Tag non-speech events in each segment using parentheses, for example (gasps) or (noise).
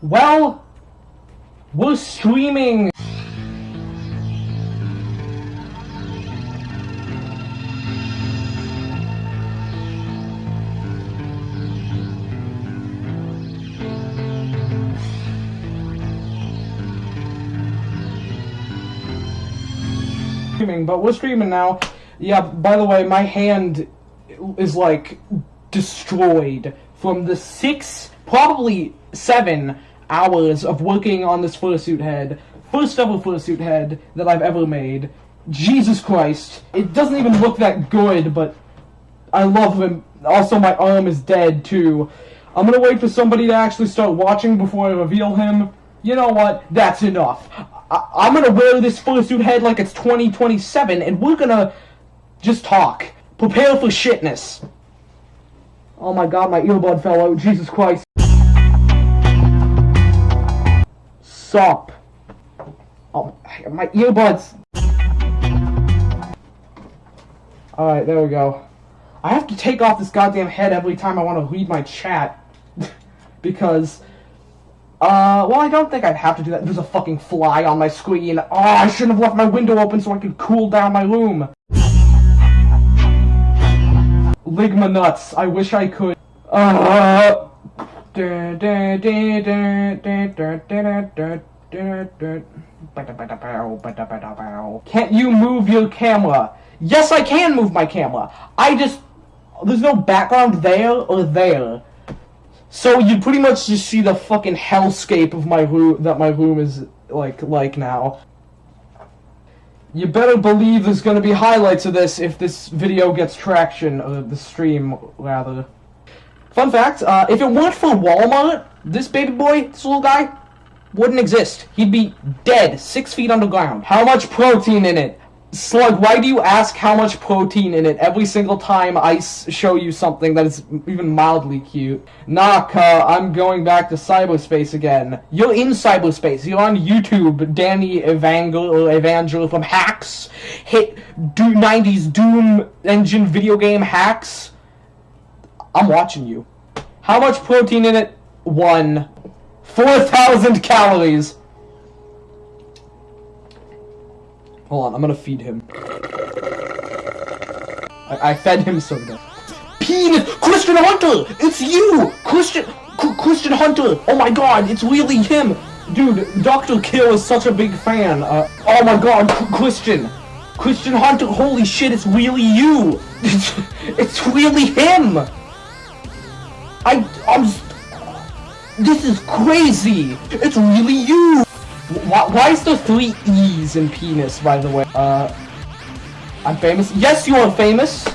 Well, we're streaming. But we're streaming now. Yeah, by the way, my hand is like destroyed from the six, probably seven hours of working on this fursuit head. First ever fursuit head that I've ever made. Jesus Christ. It doesn't even look that good, but I love him. Also, my arm is dead, too. I'm gonna wait for somebody to actually start watching before I reveal him. You know what? That's enough. I- I'm gonna wear this fursuit head like it's 2027, and we're gonna just talk. Prepare for shitness. Oh my god, my earbud fell out. Jesus Christ. Sup. Oh, my earbuds. Alright, there we go. I have to take off this goddamn head every time I want to read my chat. (laughs) because, uh, well, I don't think I'd have to do that. There's a fucking fly on my screen. Oh, I shouldn't have left my window open so I could cool down my room. Ligma nuts. I wish I could. Uh, can't you move your camera? Yes, I can move my camera. I just there's no background there or there. So you pretty much just see the fucking hellscape of my room that my room is like like now. You better believe there's gonna be highlights of this if this video gets traction, or the stream, rather. Fun fact, uh, if it weren't for Walmart, this baby boy, this little guy, wouldn't exist. He'd be dead, six feet underground. How much protein in it? Slug, why do you ask how much protein in it every single time I show you something that is even mildly cute? Uh, I'm going back to cyberspace again. You're in cyberspace. You're on YouTube. Danny Evangel Evangel from Hacks. Hit do 90s Doom engine video game hacks. I'm watching you. How much protein in it? One. 4,000 calories. Hold on, I'm gonna feed him. I, I fed him soda. Penis! Christian Hunter! It's you! Christian... C Christian Hunter! Oh my god, it's really him! Dude, Dr. Kill is such a big fan. Uh, oh my god, C Christian! Christian Hunter, holy shit, it's really you! (laughs) It's, it's really him! I... I'm... This is crazy! It's really you! Why, why is there three E's in penis, by the way? Uh, I'm famous. Yes, you are famous.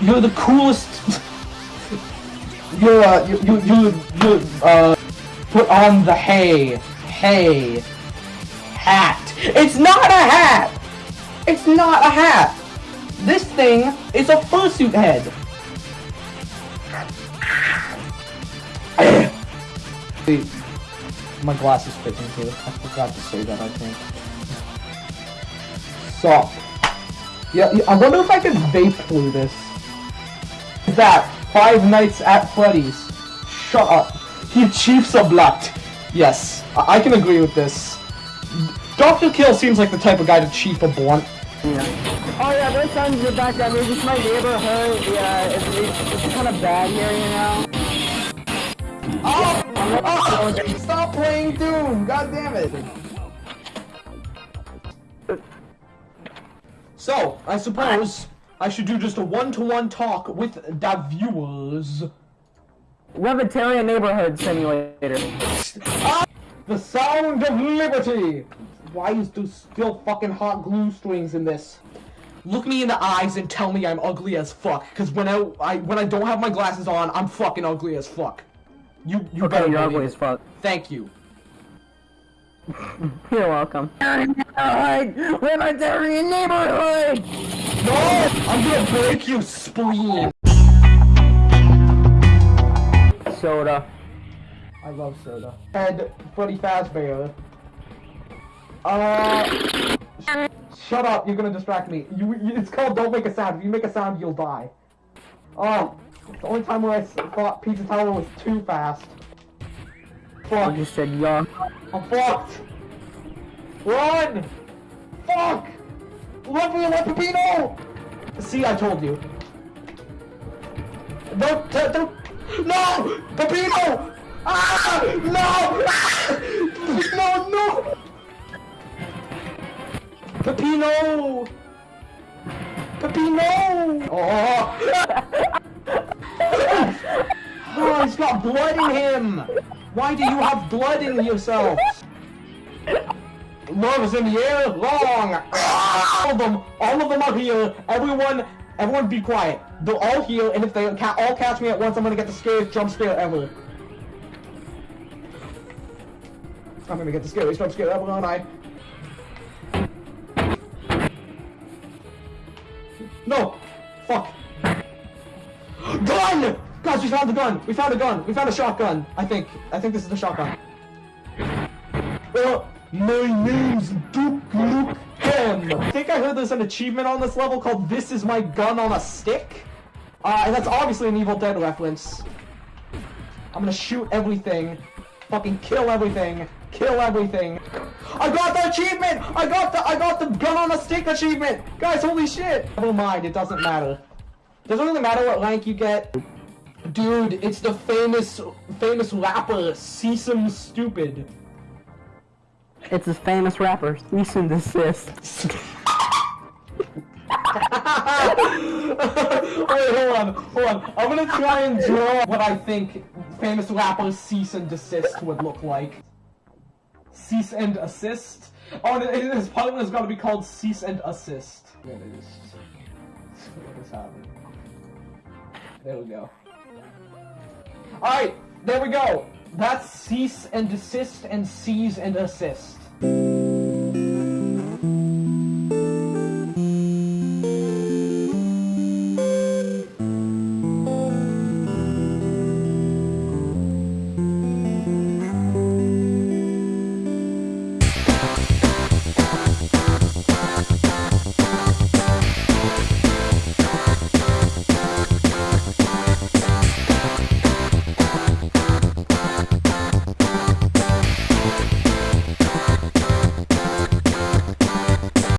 You're the coolest. (laughs) you're, uh, you, you, you, uh, put on the hay. Hay. Hat. It's not a hat! It's not a hat! This thing is a fursuit head. My glasses fit into it. I forgot to say that, I think. So. Yeah, yeah, I wonder if I can vape through this. Is that Five Nights at Freddy's? Shut up. He chiefs a blood. Yes, I, I can agree with this. Dr. Kill seems like the type of guy to chief a blunt. Yeah. Oh yeah, there's sounds in the background. It's just my neighborhood. Yeah, it's, it's, it's kind of bad here, you know. Oh! Oh! Stop playing Doom! God damn it! So, I suppose I should do just a one-to-one -one talk with the viewers. Libertarian Neighborhood Simulator. Ah! The sound of liberty! Why is there still fucking hot glue strings in this? Look me in the eyes and tell me I'm ugly as fuck. Cause when I, I when I don't have my glasses on, I'm fucking ugly as fuck. You you okay, better you're ugly as fuck. Thank you. (laughs) You're welcome. (laughs) Libertarian neighborhood! No! I'm gonna break your spleen! Soda. I love soda. And Freddy Fazbear. Uh... Shut up, you're gonna distract me. You, you, it's called Don't Make a Sound. If you make a sound, you'll die. Oh, the only time where I thought Pizza Tower was too fast. I just said young. I'm fucked. Run! Fuck! Let me let Peppino! See, I told you. Don't, don't, don't. No! Peppino! Ah! No! Ah! No, no! Peppino! Peppino! Oh! (laughs) got blood in him! Why do you have blood in yourself? Love is in the air, long! All of them, all of them are here. Everyone, everyone be quiet. They're all here, and if they ca all catch me at once, I'm gonna get the scariest jump scare ever. I'm gonna get the scariest jump scare ever, aren't I? No! Fuck! (gasps) Gun! Guys, we found the gun! We found a gun! We found a shotgun! I think. I think this is the shotgun. Uh, my name's Duke Luke M. I think I heard there's an achievement on this level called This Is My Gun on a Stick. Uh, and that's obviously an Evil Dead reference. I'm gonna shoot everything. Fucking kill everything. Kill everything. I got the achievement! I got the I got the gun on a stick achievement! Guys, holy shit! Never mind, it doesn't matter. Doesn't really matter what rank you get. Dude, it's the famous famous rapper Sesame Stupid. It's a famous rapper. Cease and desist. Wait, hold on, hold on. I'm gonna try and draw what I think famous rapper cease and desist would look like. Cease and assist? Oh, and it- his partner has got to be called cease and assist. There it is. What is happening? There we go. Alright, there we go. That's cease and desist and seize and assist.